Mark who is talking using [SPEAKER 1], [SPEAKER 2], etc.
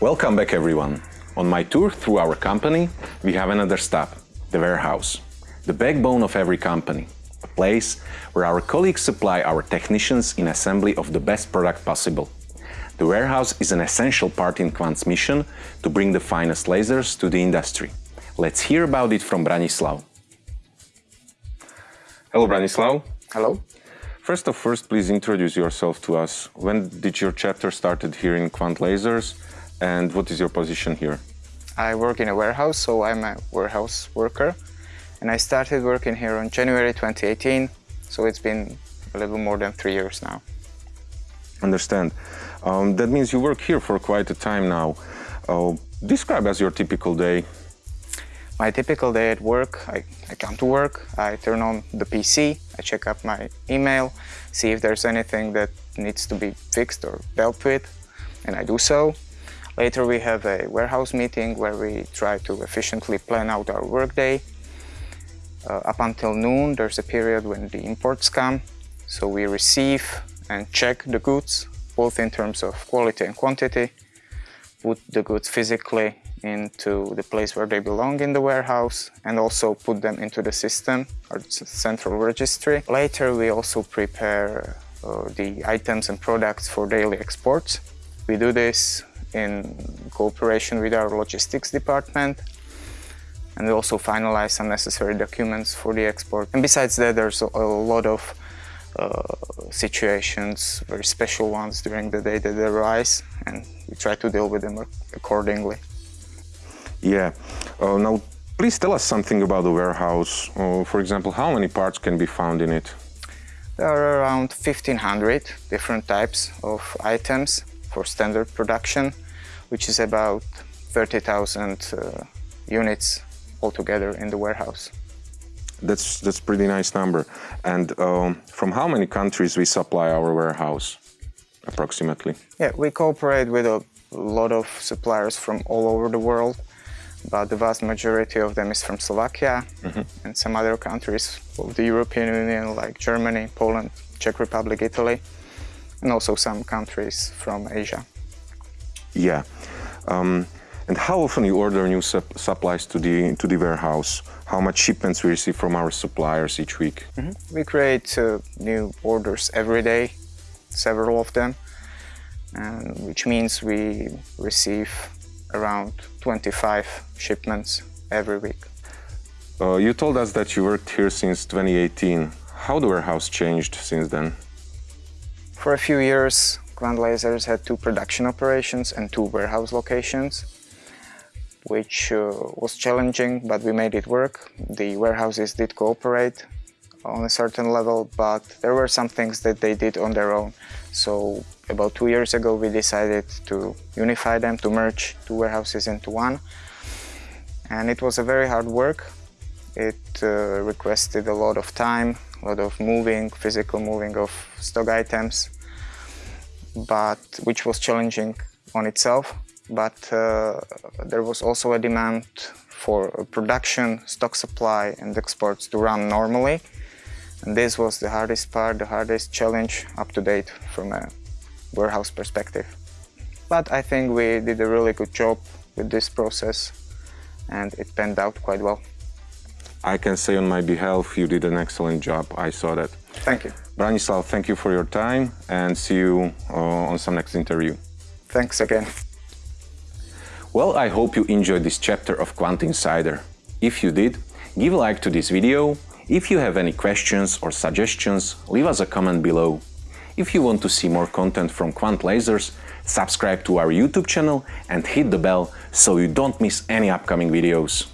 [SPEAKER 1] Welcome back everyone. On my tour through our company, we have another stop, the warehouse. The backbone of every company. A place where our colleagues supply our technicians in assembly of the best product possible. The warehouse is an essential part in Quant's mission to bring the finest lasers to the industry. Let's hear about it from Branislav. Hello Branislav.
[SPEAKER 2] Hello.
[SPEAKER 1] First of first, please introduce yourself to us. When did your chapter started here in Quant Lasers and what is your position here?
[SPEAKER 2] I work in a warehouse, so I'm a warehouse worker. And I started working here on January 2018, so it's been a little more than three years now.
[SPEAKER 1] Understand. Um, that means you work here for quite a time now. Uh, describe as your typical day.
[SPEAKER 2] My typical day at work, I, I come to work, I turn on the PC, I check up my email, see if there's anything that needs to be fixed or dealt with, and I do so. Later we have a warehouse meeting where we try to efficiently plan out our workday. Uh, up until noon there's a period when the imports come, so we receive and check the goods, both in terms of quality and quantity, put the goods physically into the place where they belong in the warehouse and also put them into the system or central registry. Later we also prepare uh, the items and products for daily exports. We do this in cooperation with our logistics department and we also finalize some necessary documents for the export. And besides that, there's a, a lot of uh, situations, very special ones during the day that arise and we try to deal with them accordingly.
[SPEAKER 1] Yeah. Uh, now, please tell us something about the warehouse. Uh, for example, how many parts can be found in it?
[SPEAKER 2] There are around 1500 different types of items for standard production, which is about 30,000 uh, units altogether in the warehouse.
[SPEAKER 1] That's that's pretty nice number. And um, from how many countries we supply our warehouse, approximately?
[SPEAKER 2] Yeah, we cooperate with a lot of suppliers from all over the world but the vast majority of them is from Slovakia mm -hmm. and some other countries of the European Union like Germany, Poland, Czech Republic, Italy, and also some countries from Asia.
[SPEAKER 1] Yeah. Um, and how often you order new sup supplies to the to the warehouse? How much shipments we receive from our suppliers each week?
[SPEAKER 2] Mm -hmm. We create uh, new orders every day, several of them, and which means we receive around 25 shipments every week.
[SPEAKER 1] Uh, you told us that you worked here since 2018. How the warehouse changed since then?
[SPEAKER 2] For a few years, Quant Lasers had two production operations and two warehouse locations, which uh, was challenging, but we made it work. The warehouses did cooperate on a certain level, but there were some things that they did on their own. So about two years ago, we decided to unify them, to merge two warehouses into one. And it was a very hard work. It uh, requested a lot of time, a lot of moving, physical moving of stock items, but which was challenging on itself. But uh, there was also a demand for production, stock supply and exports to run normally. And this was the hardest part, the hardest challenge up to date from a warehouse perspective. But I think we did a really good job with this process and it panned out quite well.
[SPEAKER 1] I can say on my behalf you did an excellent job. I saw that.
[SPEAKER 2] Thank you.
[SPEAKER 1] Branislav, thank you for your time and see you uh, on some next interview.
[SPEAKER 2] Thanks again.
[SPEAKER 1] Well, I hope you enjoyed this chapter of Quant Insider. If you did, give a like to this video if you have any questions or suggestions, leave us a comment below. If you want to see more content from Quant Lasers, subscribe to our YouTube channel and hit the bell so you don't miss any upcoming videos.